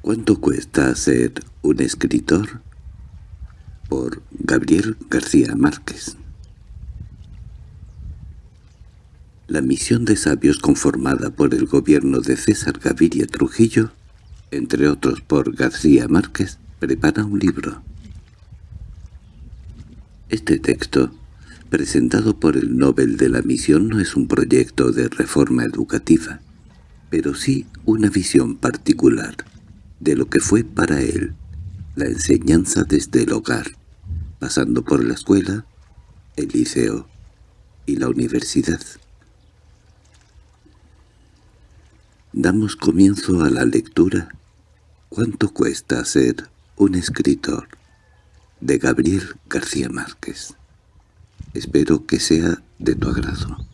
¿Cuánto cuesta ser un escritor? Por Gabriel García Márquez La misión de sabios conformada por el gobierno de César Gaviria Trujillo, entre otros por García Márquez, prepara un libro. Este texto, presentado por el Nobel de la Misión, no es un proyecto de reforma educativa, pero sí una visión particular de lo que fue para él la enseñanza desde el hogar, pasando por la escuela, el liceo y la universidad. Damos comienzo a la lectura ¿Cuánto cuesta ser un escritor? de Gabriel García Márquez. Espero que sea de tu agrado.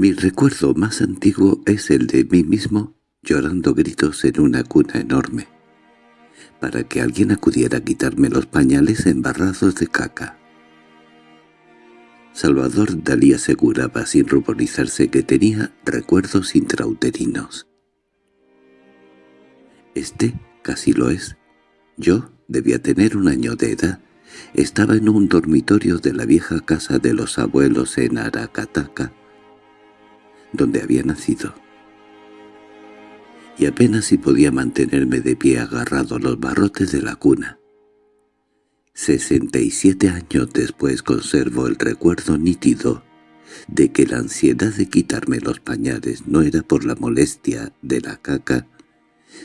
Mi recuerdo más antiguo es el de mí mismo llorando gritos en una cuna enorme, para que alguien acudiera a quitarme los pañales embarrados de caca. Salvador Dalí aseguraba sin ruborizarse que tenía recuerdos intrauterinos. Este casi lo es. Yo debía tener un año de edad. Estaba en un dormitorio de la vieja casa de los abuelos en Aracataca, donde había nacido. Y apenas si podía mantenerme de pie agarrado a los barrotes de la cuna. Sesenta y siete años después conservo el recuerdo nítido de que la ansiedad de quitarme los pañales no era por la molestia de la caca,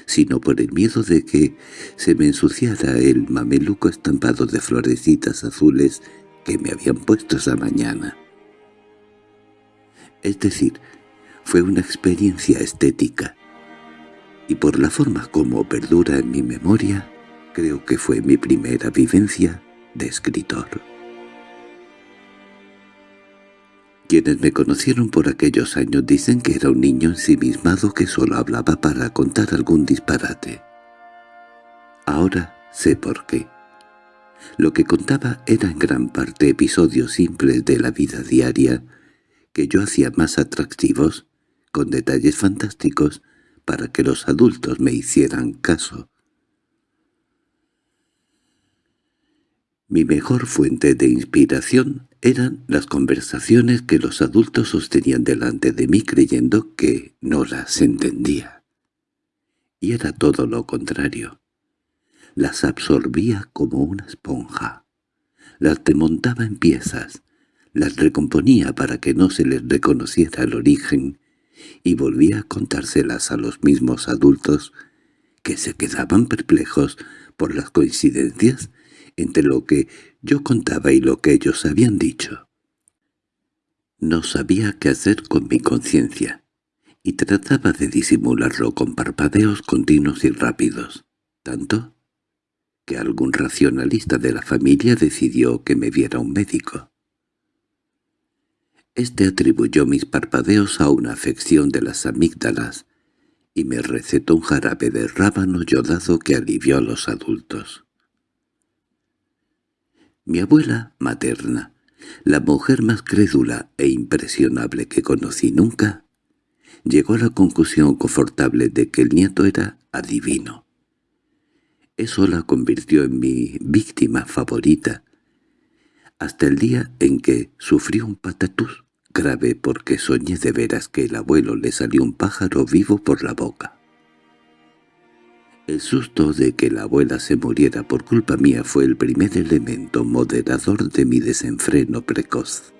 sino por el miedo de que se me ensuciara el mameluco estampado de florecitas azules que me habían puesto esa mañana. Es decir, fue una experiencia estética, y por la forma como perdura en mi memoria, creo que fue mi primera vivencia de escritor. Quienes me conocieron por aquellos años dicen que era un niño ensimismado que solo hablaba para contar algún disparate. Ahora sé por qué. Lo que contaba era en gran parte episodios simples de la vida diaria que yo hacía más atractivos, con detalles fantásticos, para que los adultos me hicieran caso. Mi mejor fuente de inspiración eran las conversaciones que los adultos sostenían delante de mí creyendo que no las entendía. Y era todo lo contrario. Las absorbía como una esponja. Las demontaba en piezas, las recomponía para que no se les reconociera el origen y volvía a contárselas a los mismos adultos que se quedaban perplejos por las coincidencias entre lo que yo contaba y lo que ellos habían dicho. No sabía qué hacer con mi conciencia, y trataba de disimularlo con parpadeos continuos y rápidos, tanto que algún racionalista de la familia decidió que me viera un médico. Este atribuyó mis parpadeos a una afección de las amígdalas y me recetó un jarabe de rábano yodado que alivió a los adultos. Mi abuela materna, la mujer más crédula e impresionable que conocí nunca, llegó a la conclusión confortable de que el nieto era adivino. Eso la convirtió en mi víctima favorita, hasta el día en que sufrió un patatús grave porque soñé de veras que el abuelo le salió un pájaro vivo por la boca. El susto de que la abuela se muriera por culpa mía fue el primer elemento moderador de mi desenfreno precoz.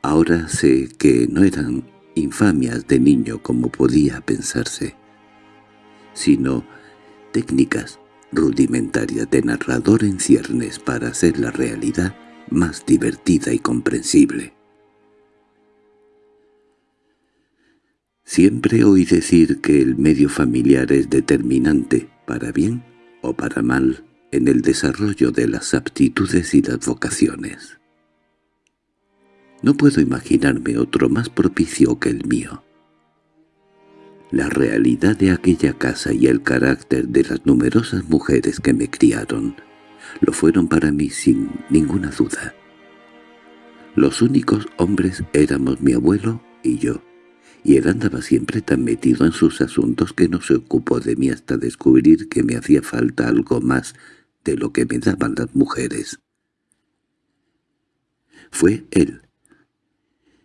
Ahora sé que no eran infamias de niño como podía pensarse, sino técnicas rudimentarias de narrador en ciernes para hacer la realidad más divertida y comprensible. Siempre oí decir que el medio familiar es determinante, para bien o para mal, en el desarrollo de las aptitudes y las vocaciones. No puedo imaginarme otro más propicio que el mío. La realidad de aquella casa y el carácter de las numerosas mujeres que me criaron lo fueron para mí sin ninguna duda. Los únicos hombres éramos mi abuelo y yo, y él andaba siempre tan metido en sus asuntos que no se ocupó de mí hasta descubrir que me hacía falta algo más de lo que me daban las mujeres. Fue él,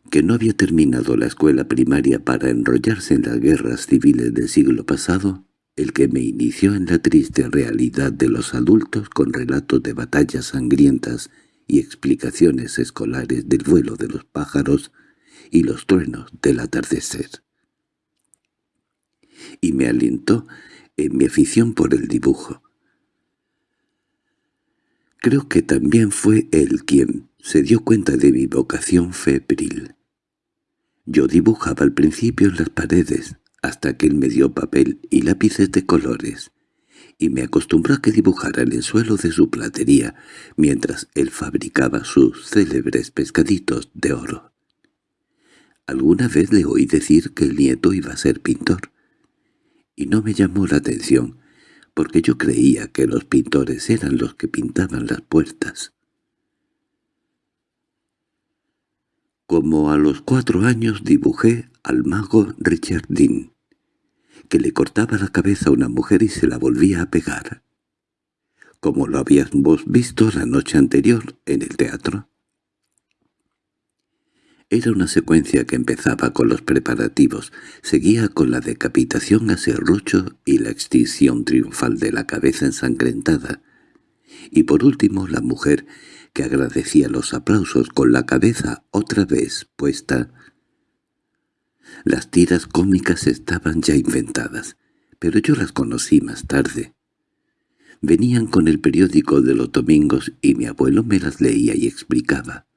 que no había terminado la escuela primaria para enrollarse en las guerras civiles del siglo pasado, el que me inició en la triste realidad de los adultos con relatos de batallas sangrientas y explicaciones escolares del vuelo de los pájaros y los truenos del atardecer. Y me alentó en mi afición por el dibujo. Creo que también fue él quien se dio cuenta de mi vocación febril. Yo dibujaba al principio en las paredes, hasta que él me dio papel y lápices de colores, y me acostumbró a que dibujara en el suelo de su platería, mientras él fabricaba sus célebres pescaditos de oro. Alguna vez le oí decir que el nieto iba a ser pintor, y no me llamó la atención, porque yo creía que los pintores eran los que pintaban las puertas. Como a los cuatro años dibujé al mago Richard que le cortaba la cabeza a una mujer y se la volvía a pegar. Como lo habíamos visto la noche anterior en el teatro. Era una secuencia que empezaba con los preparativos, seguía con la decapitación a serrucho y la extinción triunfal de la cabeza ensangrentada, y por último la mujer que agradecía los aplausos con la cabeza otra vez puesta las tiras cómicas estaban ya inventadas, pero yo las conocí más tarde. Venían con el periódico de los domingos y mi abuelo me las leía y explicaba.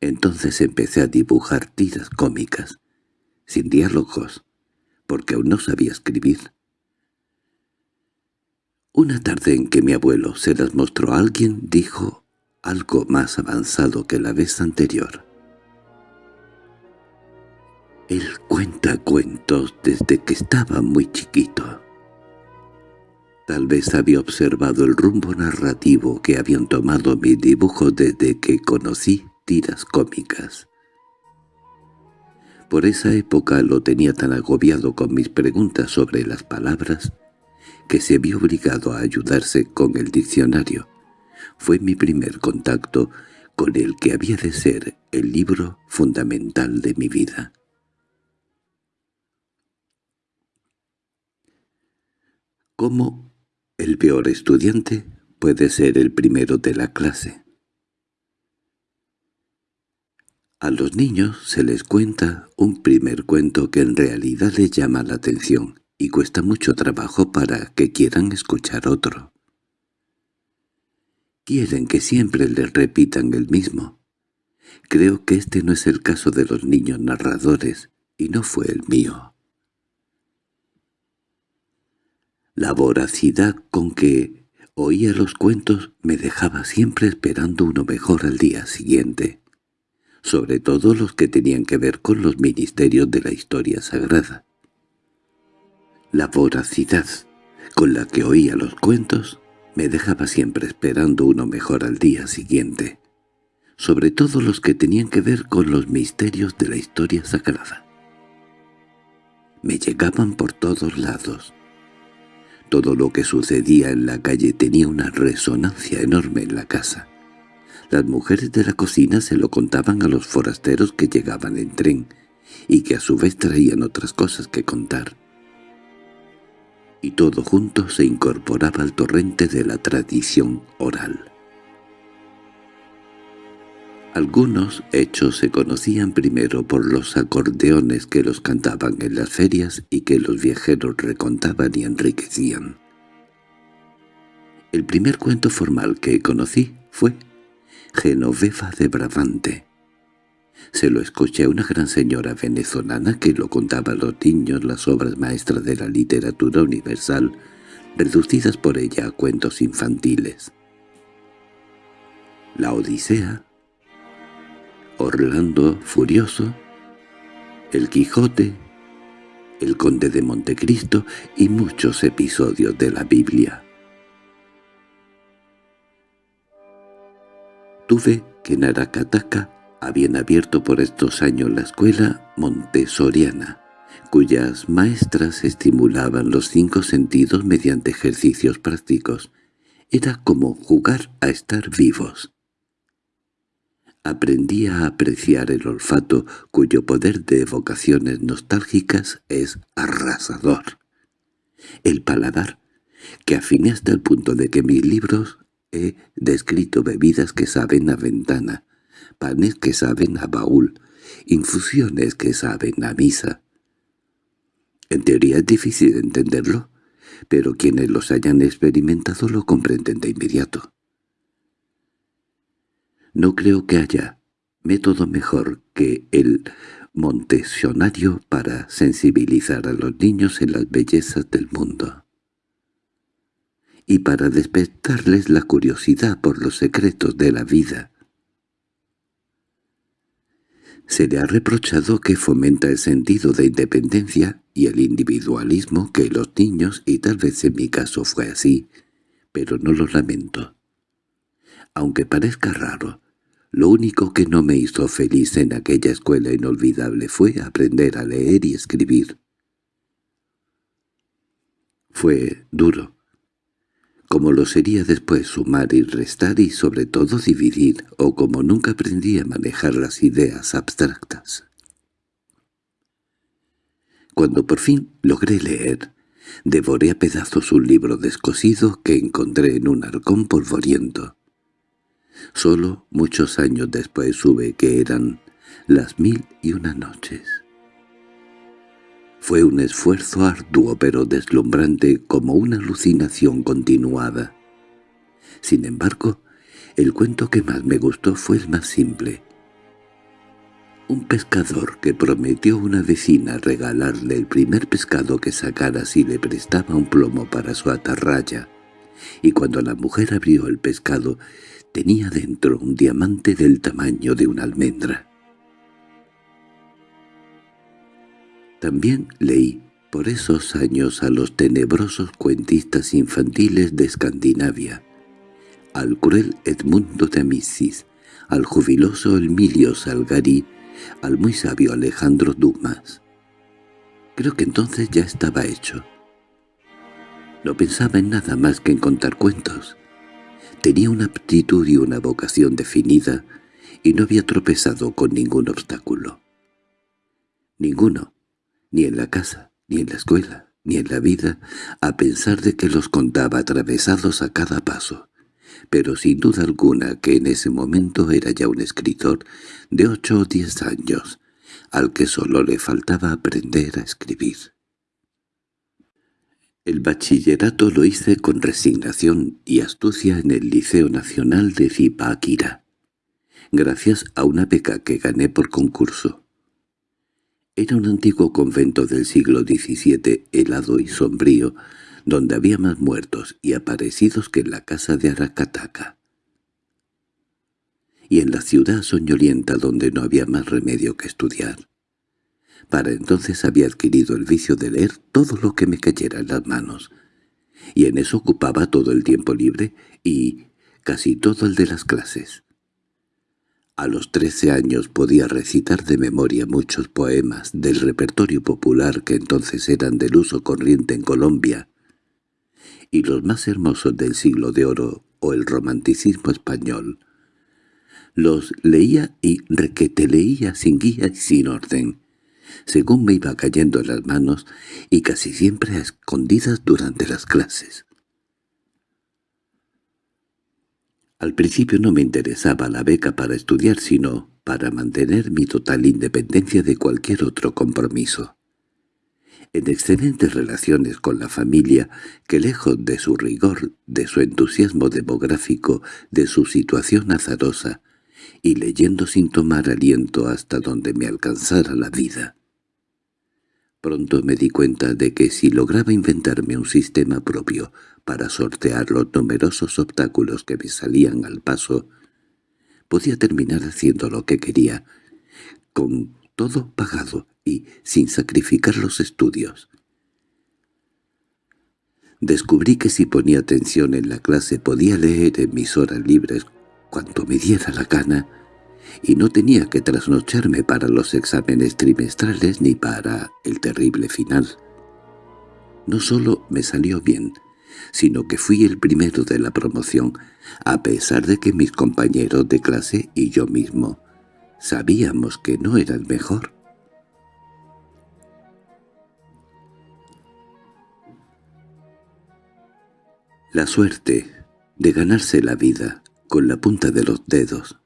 Entonces empecé a dibujar tiras cómicas, sin diálogos, porque aún no sabía escribir. Una tarde en que mi abuelo se las mostró a alguien, dijo algo más avanzado que la vez anterior. Él cuenta cuentos desde que estaba muy chiquito. Tal vez había observado el rumbo narrativo que habían tomado mis dibujos desde que conocí tiras cómicas. Por esa época lo tenía tan agobiado con mis preguntas sobre las palabras que se vio obligado a ayudarse con el diccionario. Fue mi primer contacto con el que había de ser el libro fundamental de mi vida. Cómo el peor estudiante puede ser el primero de la clase. A los niños se les cuenta un primer cuento que en realidad les llama la atención y cuesta mucho trabajo para que quieran escuchar otro. Quieren que siempre les repitan el mismo. Creo que este no es el caso de los niños narradores, y no fue el mío. La voracidad con que oía los cuentos me dejaba siempre esperando uno mejor al día siguiente, sobre todo los que tenían que ver con los ministerios de la historia sagrada. La voracidad con la que oía los cuentos me dejaba siempre esperando uno mejor al día siguiente, sobre todo los que tenían que ver con los misterios de la historia sagrada. Me llegaban por todos lados, todo lo que sucedía en la calle tenía una resonancia enorme en la casa. Las mujeres de la cocina se lo contaban a los forasteros que llegaban en tren, y que a su vez traían otras cosas que contar. Y todo junto se incorporaba al torrente de la tradición oral. Algunos hechos se conocían primero por los acordeones que los cantaban en las ferias y que los viajeros recontaban y enriquecían. El primer cuento formal que conocí fue Genoveva de Brabante. Se lo escuché a una gran señora venezolana que lo contaba a los niños las obras maestras de la literatura universal, reducidas por ella a cuentos infantiles. La Odisea, Orlando Furioso, El Quijote, El Conde de Montecristo y muchos episodios de la Biblia. Tuve que en Aracataca habían abierto por estos años la escuela montessoriana, cuyas maestras estimulaban los cinco sentidos mediante ejercicios prácticos. Era como jugar a estar vivos. Aprendí a apreciar el olfato, cuyo poder de evocaciones nostálgicas es arrasador. El paladar, que afiné hasta el punto de que mis libros he descrito bebidas que saben a ventana, panes que saben a baúl, infusiones que saben a misa. En teoría es difícil entenderlo, pero quienes los hayan experimentado lo comprenden de inmediato. No creo que haya método mejor que el montesionario para sensibilizar a los niños en las bellezas del mundo y para despertarles la curiosidad por los secretos de la vida. Se le ha reprochado que fomenta el sentido de independencia y el individualismo que los niños, y tal vez en mi caso fue así, pero no lo lamento. Aunque parezca raro, lo único que no me hizo feliz en aquella escuela inolvidable fue aprender a leer y escribir. Fue duro, como lo sería después sumar y restar y sobre todo dividir, o como nunca aprendí a manejar las ideas abstractas. Cuando por fin logré leer, devoré a pedazos un libro descosido que encontré en un arcón polvoriento. Solo muchos años después supe que eran las mil y una noches. Fue un esfuerzo arduo pero deslumbrante como una alucinación continuada. Sin embargo, el cuento que más me gustó fue el más simple. Un pescador que prometió a una vecina regalarle el primer pescado que sacara si le prestaba un plomo para su atarraya, y cuando la mujer abrió el pescado tenía dentro un diamante del tamaño de una almendra. También leí por esos años a los tenebrosos cuentistas infantiles de Escandinavia, al cruel Edmundo de Amicis, al jubiloso Emilio Salgari, al muy sabio Alejandro Dumas. Creo que entonces ya estaba hecho. No pensaba en nada más que en contar cuentos. Tenía una aptitud y una vocación definida, y no había tropezado con ningún obstáculo. Ninguno, ni en la casa, ni en la escuela, ni en la vida, a pensar de que los contaba atravesados a cada paso, pero sin duda alguna que en ese momento era ya un escritor de ocho o diez años, al que solo le faltaba aprender a escribir. El bachillerato lo hice con resignación y astucia en el Liceo Nacional de Zipaquirá, gracias a una beca que gané por concurso. Era un antiguo convento del siglo XVII, helado y sombrío, donde había más muertos y aparecidos que en la casa de Aracataca. Y en la ciudad soñolienta donde no había más remedio que estudiar. Para entonces había adquirido el vicio de leer todo lo que me cayera en las manos, y en eso ocupaba todo el tiempo libre y casi todo el de las clases. A los trece años podía recitar de memoria muchos poemas del repertorio popular que entonces eran del uso corriente en Colombia, y los más hermosos del siglo de oro o el romanticismo español. Los leía y requeteleía sin guía y sin orden, según me iba cayendo en las manos y casi siempre a escondidas durante las clases. Al principio no me interesaba la beca para estudiar, sino para mantener mi total independencia de cualquier otro compromiso. En excelentes relaciones con la familia, que lejos de su rigor, de su entusiasmo demográfico, de su situación azarosa, y leyendo sin tomar aliento hasta donde me alcanzara la vida, Pronto me di cuenta de que si lograba inventarme un sistema propio para sortear los numerosos obstáculos que me salían al paso, podía terminar haciendo lo que quería, con todo pagado y sin sacrificar los estudios. Descubrí que si ponía atención en la clase podía leer en mis horas libres cuanto me diera la gana, y no tenía que trasnocharme para los exámenes trimestrales ni para el terrible final. No solo me salió bien, sino que fui el primero de la promoción, a pesar de que mis compañeros de clase y yo mismo sabíamos que no era el mejor. La suerte de ganarse la vida con la punta de los dedos.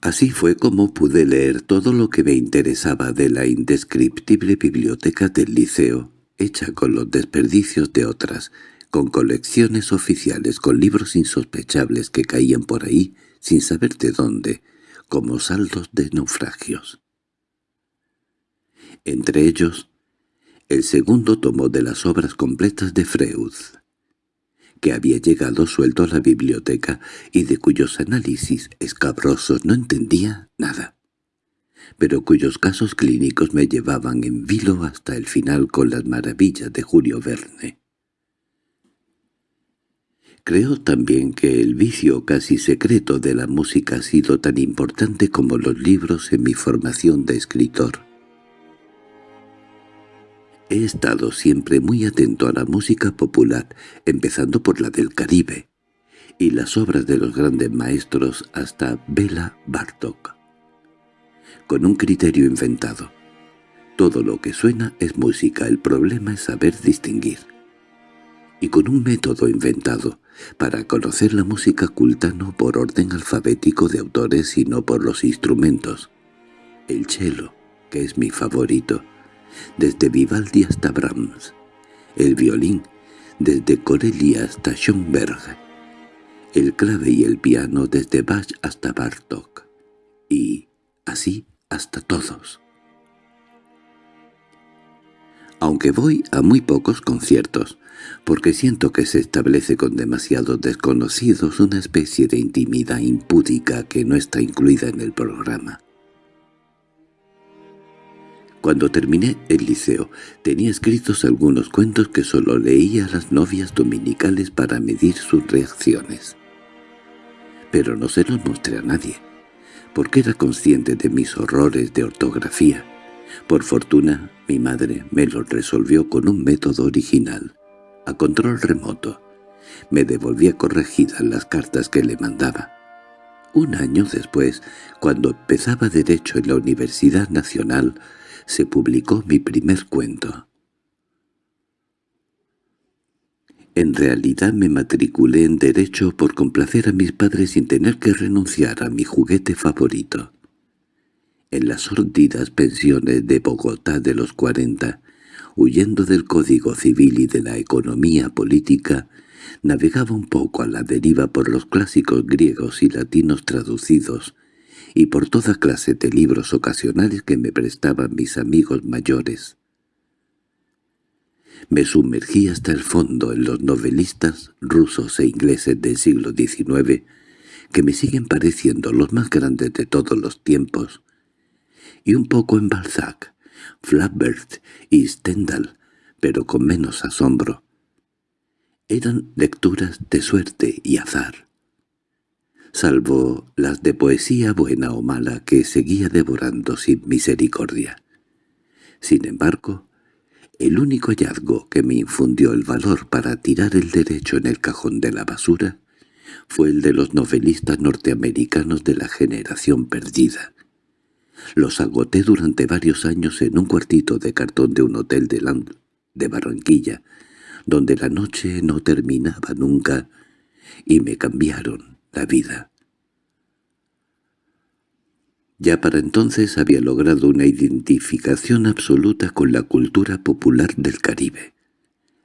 Así fue como pude leer todo lo que me interesaba de la indescriptible biblioteca del liceo, hecha con los desperdicios de otras, con colecciones oficiales, con libros insospechables que caían por ahí sin saber de dónde, como saldos de naufragios. Entre ellos, el segundo tomo de las obras completas de Freud, que había llegado suelto a la biblioteca y de cuyos análisis escabrosos no entendía nada, pero cuyos casos clínicos me llevaban en vilo hasta el final con las maravillas de Julio Verne. Creo también que el vicio casi secreto de la música ha sido tan importante como los libros en mi formación de escritor. He estado siempre muy atento a la música popular, empezando por la del Caribe, y las obras de los grandes maestros hasta Bela Bartok. Con un criterio inventado. Todo lo que suena es música, el problema es saber distinguir. Y con un método inventado, para conocer la música culta no por orden alfabético de autores sino por los instrumentos. El cello, que es mi favorito, desde Vivaldi hasta Brahms, el violín, desde Corelli hasta Schoenberg, el clave y el piano desde Bach hasta Bartok, y así hasta todos. Aunque voy a muy pocos conciertos, porque siento que se establece con demasiados desconocidos una especie de intimidad impúdica que no está incluida en el programa. Cuando terminé el liceo, tenía escritos algunos cuentos que solo leía a las novias dominicales para medir sus reacciones. Pero no se los mostré a nadie, porque era consciente de mis horrores de ortografía. Por fortuna, mi madre me los resolvió con un método original, a control remoto. Me devolvía corregidas las cartas que le mandaba. Un año después, cuando empezaba Derecho en la Universidad Nacional, se publicó mi primer cuento. En realidad me matriculé en Derecho por complacer a mis padres sin tener que renunciar a mi juguete favorito. En las sordidas pensiones de Bogotá de los cuarenta, huyendo del Código Civil y de la economía política, navegaba un poco a la deriva por los clásicos griegos y latinos traducidos, y por toda clase de libros ocasionales que me prestaban mis amigos mayores. Me sumergí hasta el fondo en los novelistas rusos e ingleses del siglo XIX, que me siguen pareciendo los más grandes de todos los tiempos, y un poco en Balzac, Flaubert y Stendhal, pero con menos asombro. Eran lecturas de suerte y azar salvo las de poesía buena o mala que seguía devorando sin misericordia. Sin embargo, el único hallazgo que me infundió el valor para tirar el derecho en el cajón de la basura fue el de los novelistas norteamericanos de la generación perdida. Los agoté durante varios años en un cuartito de cartón de un hotel de, Land de Barranquilla, donde la noche no terminaba nunca, y me cambiaron la vida. Ya para entonces había logrado una identificación absoluta con la cultura popular del Caribe,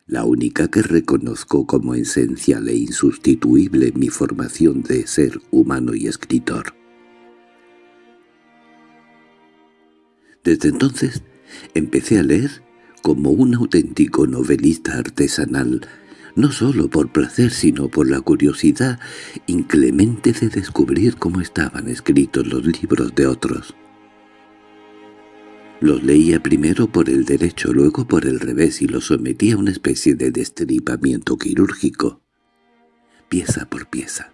la única que reconozco como esencial e insustituible en mi formación de ser humano y escritor. Desde entonces empecé a leer como un auténtico novelista artesanal, no solo por placer sino por la curiosidad inclemente de descubrir cómo estaban escritos los libros de otros. Los leía primero por el derecho, luego por el revés y los sometía a una especie de destripamiento quirúrgico, pieza por pieza.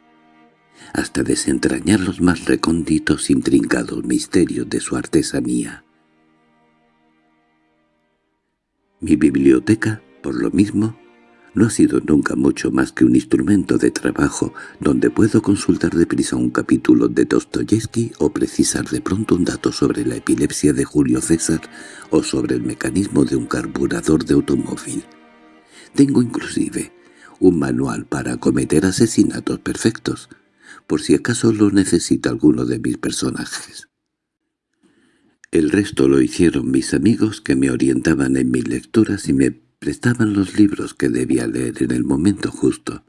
hasta desentrañar los más recónditos intrincados misterios de su artesanía. Mi biblioteca, por lo mismo, no ha sido nunca mucho más que un instrumento de trabajo donde puedo consultar deprisa un capítulo de Dostoyevsky o precisar de pronto un dato sobre la epilepsia de Julio César o sobre el mecanismo de un carburador de automóvil. Tengo inclusive un manual para cometer asesinatos perfectos, por si acaso lo necesita alguno de mis personajes. El resto lo hicieron mis amigos que me orientaban en mis lecturas y me prestaban los libros que debía leer en el momento justo,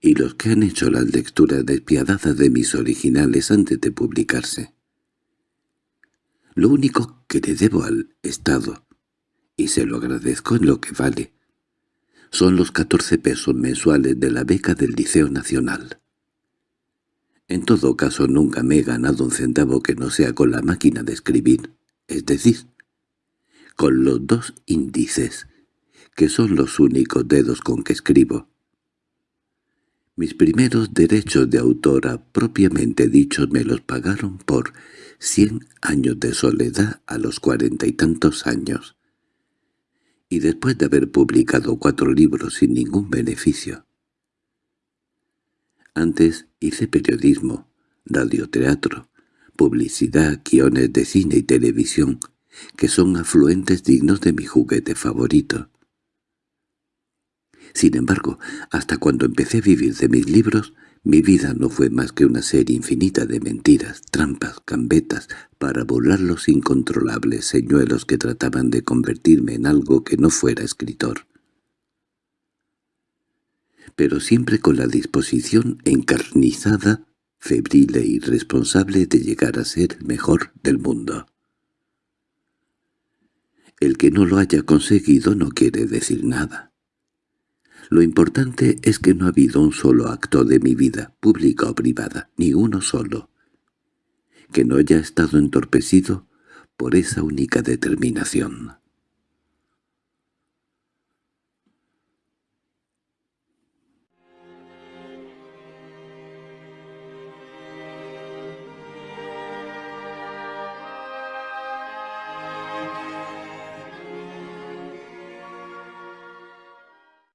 y los que han hecho las lecturas despiadadas de mis originales antes de publicarse. Lo único que le debo al Estado, y se lo agradezco en lo que vale, son los catorce pesos mensuales de la beca del Liceo Nacional. En todo caso nunca me he ganado un centavo que no sea con la máquina de escribir, es decir, con los dos índices que son los únicos dedos con que escribo. Mis primeros derechos de autora propiamente dichos me los pagaron por cien años de soledad a los cuarenta y tantos años, y después de haber publicado cuatro libros sin ningún beneficio. Antes hice periodismo, radioteatro, publicidad, guiones de cine y televisión, que son afluentes dignos de mi juguete favorito. Sin embargo, hasta cuando empecé a vivir de mis libros, mi vida no fue más que una serie infinita de mentiras, trampas, gambetas, para burlar los incontrolables señuelos que trataban de convertirme en algo que no fuera escritor. Pero siempre con la disposición encarnizada, febril e irresponsable de llegar a ser el mejor del mundo. El que no lo haya conseguido no quiere decir nada. Lo importante es que no ha habido un solo acto de mi vida, pública o privada, ni uno solo, que no haya estado entorpecido por esa única determinación.